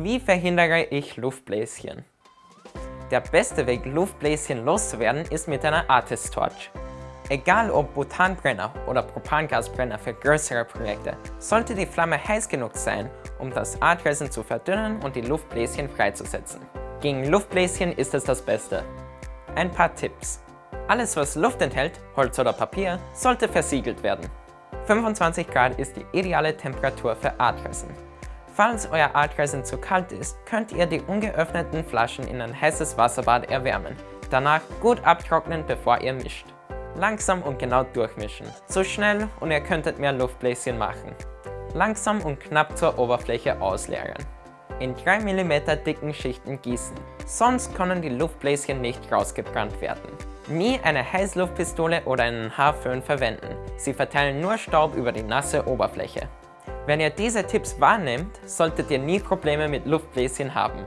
Wie verhindere ich Luftbläschen? Der beste Weg, Luftbläschen loszuwerden, ist mit einer Artist Torch. Egal ob Butanbrenner oder Propangasbrenner für größere Projekte, sollte die Flamme heiß genug sein, um das Artresin zu verdünnen und die Luftbläschen freizusetzen. Gegen Luftbläschen ist es das Beste. Ein paar Tipps. Alles was Luft enthält, Holz oder Papier, sollte versiegelt werden. 25 Grad ist die ideale Temperatur für Artresin. Falls euer Artresin zu kalt ist, könnt ihr die ungeöffneten Flaschen in ein heißes Wasserbad erwärmen. Danach gut abtrocknen, bevor ihr mischt. Langsam und genau durchmischen. So schnell und ihr könntet mehr Luftbläschen machen. Langsam und knapp zur Oberfläche ausleeren. In 3 mm dicken Schichten gießen, sonst können die Luftbläschen nicht rausgebrannt werden. Nie eine Heißluftpistole oder einen Haarföhn verwenden, sie verteilen nur Staub über die nasse Oberfläche. Wenn ihr diese Tipps wahrnehmt, solltet ihr nie Probleme mit Luftbläschen haben.